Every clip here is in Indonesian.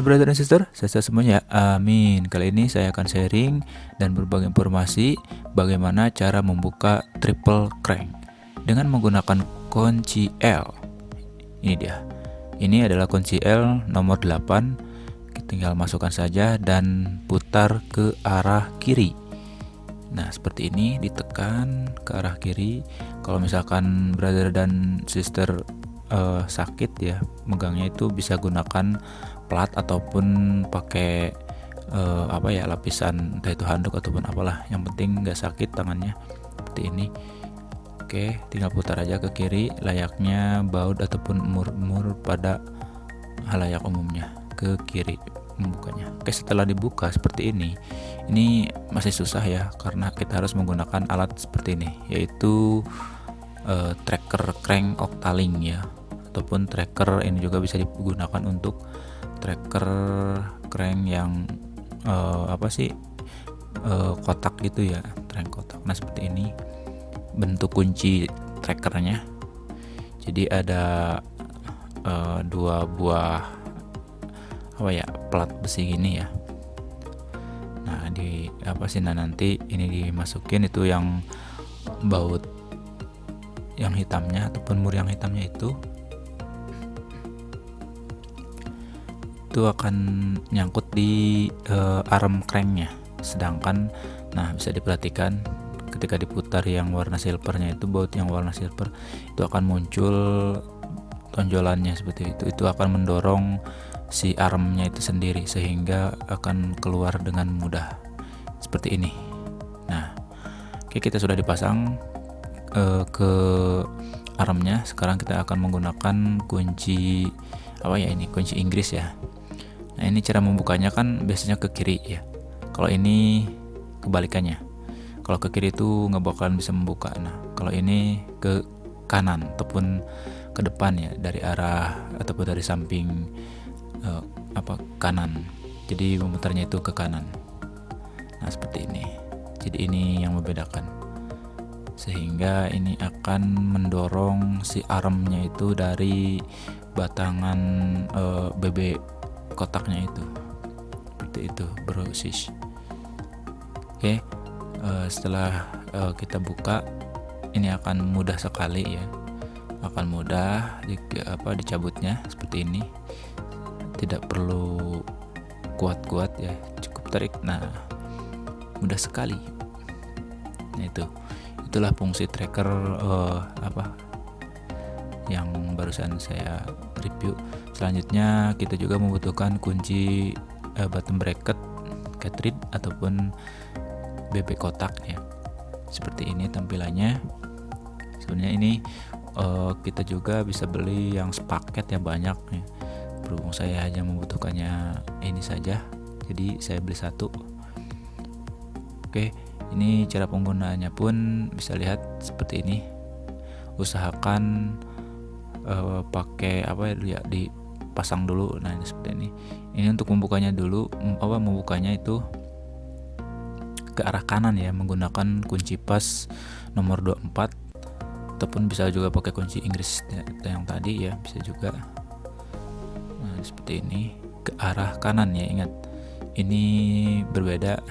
Hai brother dan sister, saya semuanya. Amin. Kali ini saya akan sharing dan berbagi informasi bagaimana cara membuka triple crank dengan menggunakan kunci L. Ini dia. Ini adalah kunci L nomor 8. Kita tinggal masukkan saja dan putar ke arah kiri. Nah, seperti ini ditekan ke arah kiri. Kalau misalkan brother dan sister uh, sakit ya megangnya itu bisa gunakan plat ataupun pakai uh, apa ya lapisan entah itu handuk ataupun apalah. Yang penting nggak sakit tangannya. Seperti ini. Oke tinggal putar aja ke kiri. Layaknya baut ataupun mur-mur pada halayak umumnya. Ke kiri membukanya. Oke setelah dibuka seperti ini ini masih susah ya karena kita harus menggunakan alat seperti ini yaitu uh, tracker crank octaling ya ataupun tracker ini juga bisa digunakan untuk tracker crank yang uh, apa sih uh, kotak gitu ya crank kotak. Nah seperti ini bentuk kunci trackernya. Jadi ada uh, dua buah apa ya plat besi gini ya. Nah di apa sih nah nanti ini dimasukin itu yang baut yang hitamnya ataupun mur yang hitamnya itu itu akan nyangkut di uh, arm cranknya sedangkan nah bisa diperhatikan ketika diputar yang warna silvernya itu baut yang warna silver itu akan muncul tonjolannya seperti itu. Itu akan mendorong si armnya itu sendiri sehingga akan keluar dengan mudah. Seperti ini. Nah oke kita sudah dipasang uh, ke armnya sekarang kita akan menggunakan kunci apa ya ini? Kunci Inggris ya Nah ini cara membukanya kan biasanya ke kiri ya. Kalau ini kebalikannya. Kalau ke kiri itu nggak bakalan bisa membuka. Nah kalau ini ke kanan ataupun ke depan ya dari arah ataupun dari samping uh, apa kanan. Jadi memutarnya itu ke kanan. Nah seperti ini. Jadi ini yang membedakan. Sehingga ini akan mendorong si armnya itu dari batangan eh, BB kotaknya itu. Seperti itu brosis oke uh, setelah uh, kita buka ini akan mudah sekali ya. Akan mudah di, apa dicabutnya seperti ini. Tidak perlu kuat-kuat ya cukup tarik nah mudah sekali. Nah itu. Itulah fungsi tracker uh, apa yang barusan saya review selanjutnya kita juga membutuhkan kunci uh, bottom bracket cartridge ataupun BB kotak ya. Seperti ini tampilannya. Sebenarnya ini uh, kita juga bisa beli yang sepaket ya banyak ya. Berhubung saya hanya membutuhkannya ini saja jadi saya beli satu. Oke ini cara penggunaannya pun bisa lihat seperti ini. Usahakan uh, pakai apa ya dipasang dulu. Nah ini seperti ini. Ini untuk membukanya dulu apa membukanya itu ke arah kanan ya menggunakan kunci pas nomor 24 ataupun bisa juga pakai kunci Inggris ya, yang tadi ya bisa juga. Nah seperti ini ke arah kanan ya ingat. Ini berbeda.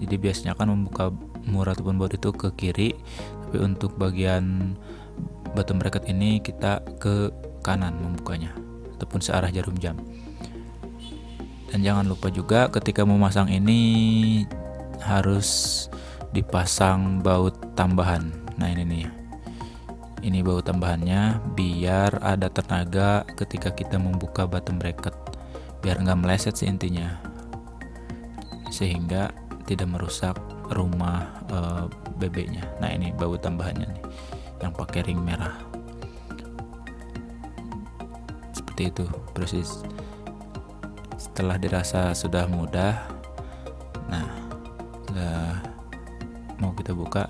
Jadi biasanya kan membuka murah ataupun baut itu ke kiri tapi untuk bagian bottom bracket ini kita ke kanan membukanya ataupun searah jarum jam. Dan jangan lupa juga ketika memasang ini harus dipasang baut tambahan. Nah ini nih. Ini baut tambahannya biar ada tenaga ketika kita membuka bottom bracket. Biar nggak meleset sih intinya. Sehingga tidak merusak rumah e, bebeknya nah ini baut tambahannya nih yang pakai ring merah seperti itu. Persis setelah dirasa sudah mudah. Nah sudah mau kita buka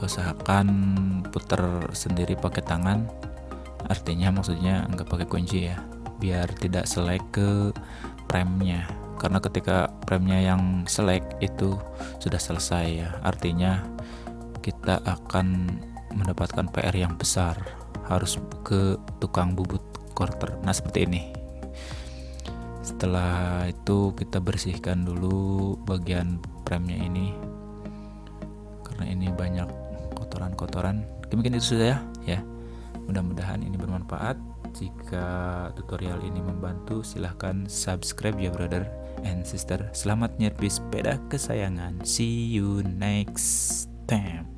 usahakan putar sendiri pakai tangan. Artinya maksudnya nggak pakai kunci ya biar tidak selek ke premnya. Karena ketika premnya yang selek itu sudah selesai ya artinya kita akan mendapatkan PR yang besar. Harus ke tukang bubut quarter. Nah seperti ini. Setelah itu kita bersihkan dulu bagian premnya ini. Karena ini banyak kotoran-kotoran. Mungkin itu sudah ya ya. Mudah-mudahan ini bermanfaat. Jika tutorial ini membantu silahkan subscribe ya brother and sister. Selamat nyerpi sepeda kesayangan. See you next time